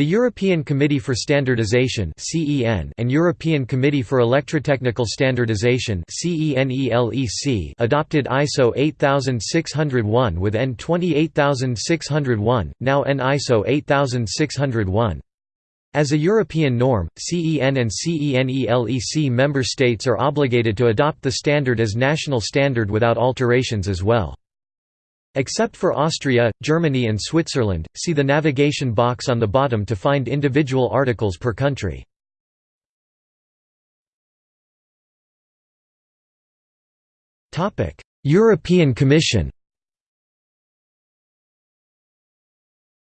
The European Committee for Standardization and European Committee for Electrotechnical Standardization adopted ISO 8601 with EN 28601, now EN ISO 8601. As a European norm, CEN and CENELEC member states are obligated to adopt the standard as national standard without alterations as well. Except for Austria, Germany and Switzerland, see the navigation box on the bottom to find individual articles per country. European Commission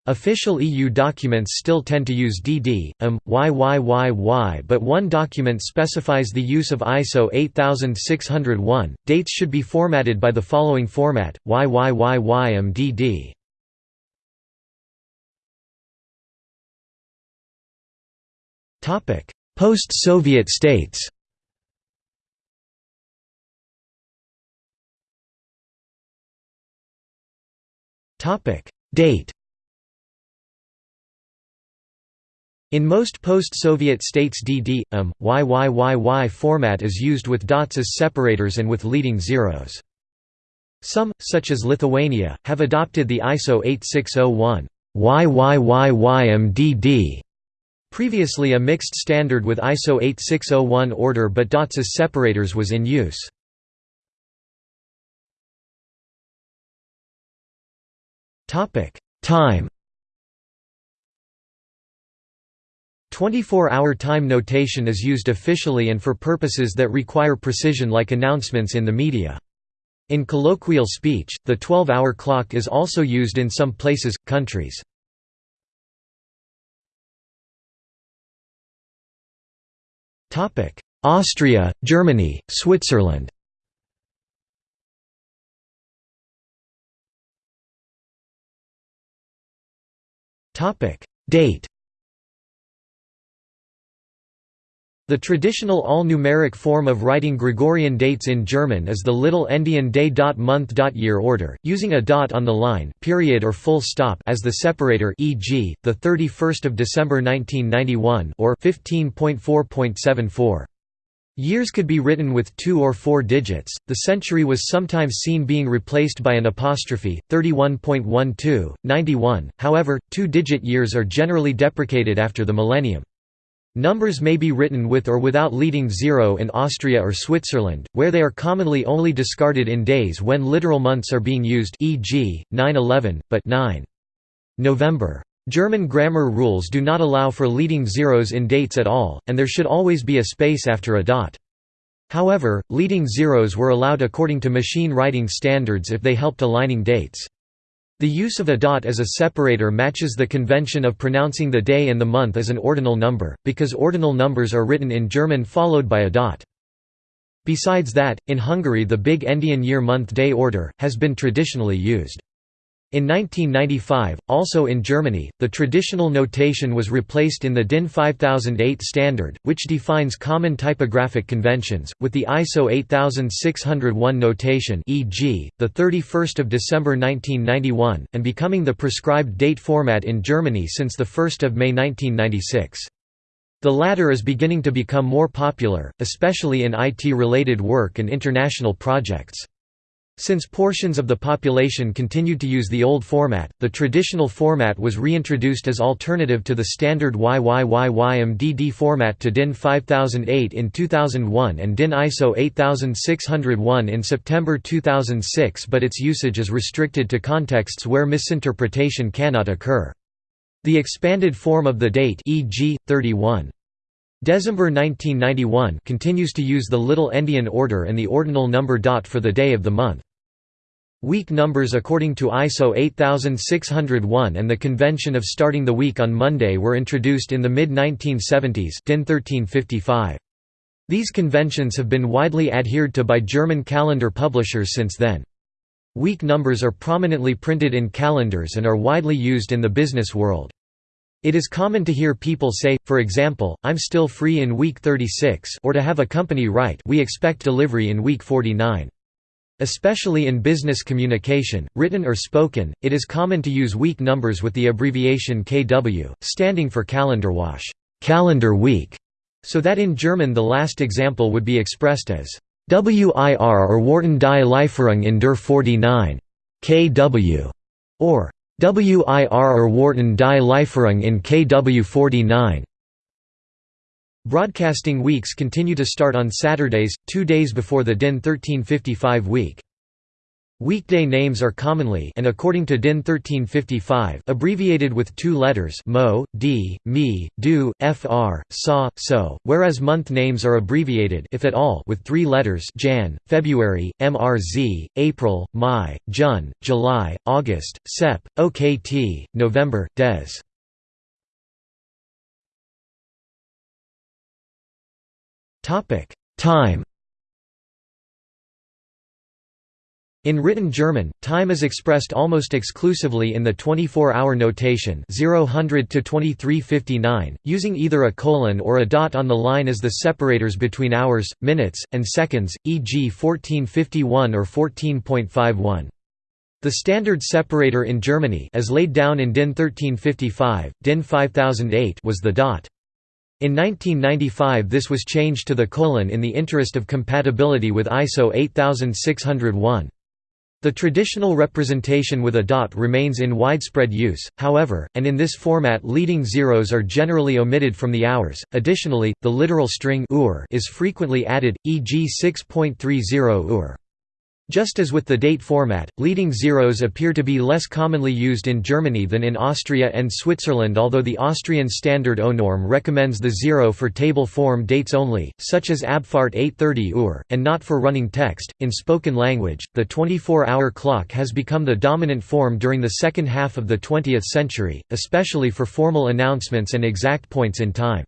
Official EU documents still tend to use DD, IM, YYYY but one document specifies the use of ISO 8601. Dates should be formatted by the following format, YYYYMDD. Post-Soviet states Date In most post-Soviet states DD, YYYY um, format is used with dots as separators and with leading zeros. Some, such as Lithuania, have adopted the ISO 8601 YYYYMDD, previously a mixed standard with ISO 8601 order but dots as separators was in use. Time 24-hour time notation is used officially and for purposes that require precision like announcements in the media. In colloquial speech, the 12-hour clock is also used in some places, countries. Austria, Germany, Switzerland Date The traditional all-numeric form of writing Gregorian dates in German is the little endian day month year order, using a dot on the line period or full stop as the separator e.g., the 31st of December 1991 or 15.4.74. Years could be written with two or four digits. The century was sometimes seen being replaced by an apostrophe, 31.12, 91. However, two-digit years are generally deprecated after the millennium. Numbers may be written with or without leading zero in Austria or Switzerland, where they are commonly only discarded in days when literal months are being used e.g., 9-11, but 9. November. German grammar rules do not allow for leading zeros in dates at all, and there should always be a space after a dot. However, leading zeros were allowed according to machine writing standards if they helped aligning dates. The use of a dot as a separator matches the convention of pronouncing the day and the month as an ordinal number, because ordinal numbers are written in German followed by a dot. Besides that, in Hungary the big endian year-month-day order, has been traditionally used. In 1995, also in Germany, the traditional notation was replaced in the DIN 5008 standard, which defines common typographic conventions, with the ISO 8601 notation e.g., 31 December 1991, and becoming the prescribed date format in Germany since 1 May 1996. The latter is beginning to become more popular, especially in IT-related work and international projects. Since portions of the population continued to use the old format, the traditional format was reintroduced as alternative to the standard YYYYMDD format to DIN 5008 in 2001 and DIN ISO 8601 in September 2006 but its usage is restricted to contexts where misinterpretation cannot occur. The expanded form of the date e.g., 31. December 1991 continues to use the little endian order and the ordinal number dot for the day of the month. Week numbers according to ISO 8601 and the convention of starting the week on Monday were introduced in the mid-1970s DIN 1355. These conventions have been widely adhered to by German calendar publishers since then. Week numbers are prominently printed in calendars and are widely used in the business world. It is common to hear people say, for example, I'm still free in week 36 or to have a company write we expect delivery in week 49. Especially in business communication, written or spoken, it is common to use week numbers with the abbreviation KW, standing for Kalenderwoche calendar week", so that in German the last example would be expressed as WIR or Warten die Lieferung in der 49 KW, or WIR or Warten die Lieferung in KW 49. Broadcasting weeks continue to start on Saturdays, two days before the DIN 1355 week. Weekday names are commonly and according to DIN 1355 abbreviated with two letters mo, d, mi, do, fr, sa, so, whereas month names are abbreviated if at all with three letters Jan, February, mrz, April, Mai, Jun, July, August, Sep, Okt, November, Des. Time In written German, time is expressed almost exclusively in the 24-hour notation 0000 to 2359, using either a colon or a dot on the line as the separators between hours, minutes, and seconds, e.g. 1451 or 14.51. The standard separator in Germany as laid down in DIN 1355, DIN 5008 was the dot. In 1995 this was changed to the colon in the interest of compatibility with ISO 8601. The traditional representation with a dot remains in widespread use, however, and in this format leading zeros are generally omitted from the hours. Additionally, the literal string is frequently added, e.g. 6.30 Uhr. Just as with the date format, leading zeros appear to be less commonly used in Germany than in Austria and Switzerland although the Austrian standard ONorm recommends the zero for table form dates only, such as Abfahrt 830 Uhr, and not for running text. In spoken language, the 24-hour clock has become the dominant form during the second half of the 20th century, especially for formal announcements and exact points in time.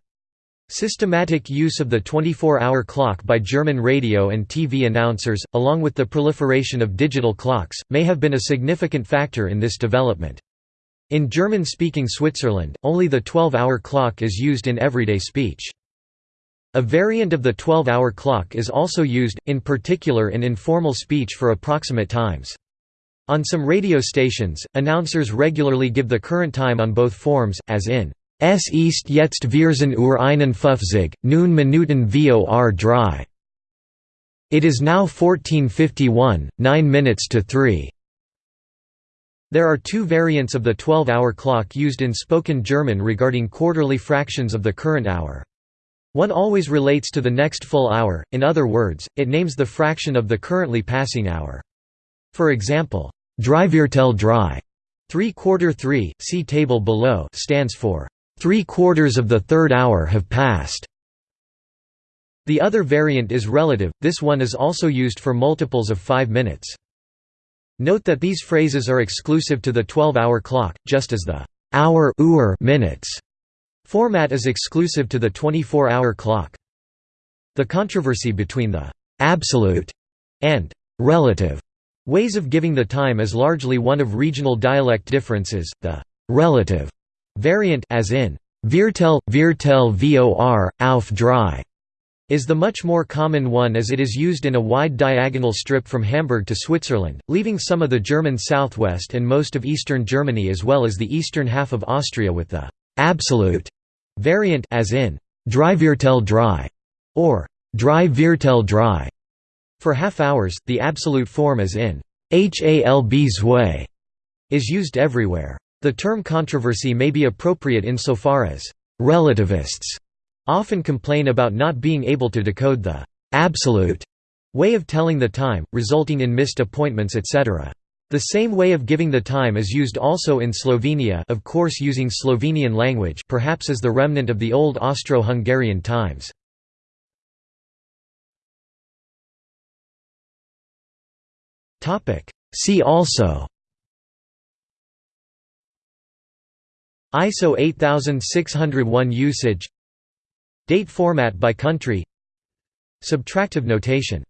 Systematic use of the 24-hour clock by German radio and TV announcers, along with the proliferation of digital clocks, may have been a significant factor in this development. In German-speaking Switzerland, only the 12-hour clock is used in everyday speech. A variant of the 12-hour clock is also used, in particular in informal speech for approximate times. On some radio stations, announcers regularly give the current time on both forms, as in Es ist jetzt Vierzehn Uhr einundfünfzig, nun Minuten vor drei. It is now 1451, 9 minutes to 3. There are two variants of the 12-hour clock used in spoken German regarding quarterly fractions of the current hour. One always relates to the next full hour, in other words, it names the fraction of the currently passing hour. For example, drei, three quarter three, see table below, stands for Three quarters of the third hour have passed. The other variant is relative, this one is also used for multiples of five minutes. Note that these phrases are exclusive to the 12-hour clock, just as the hour minutes format is exclusive to the 24-hour clock. The controversy between the absolute and relative ways of giving the time is largely one of regional dialect differences. The relative Variant as in Viertel, Viertel vor, auf drei is the much more common one as it is used in a wide diagonal strip from Hamburg to Switzerland, leaving some of the German southwest and most of eastern Germany as well as the eastern half of Austria with the absolute variant as in Dreiviertel drei or Drei Viertel drei. For half hours, the absolute form as in halb zwei is used everywhere. The term controversy may be appropriate insofar as relativists often complain about not being able to decode the absolute way of telling the time, resulting in missed appointments etc. The same way of giving the time is used also in Slovenia of course using Slovenian language perhaps as the remnant of the old Austro-Hungarian times. See also ISO 8601 usage. Date format by country. Subtractive notation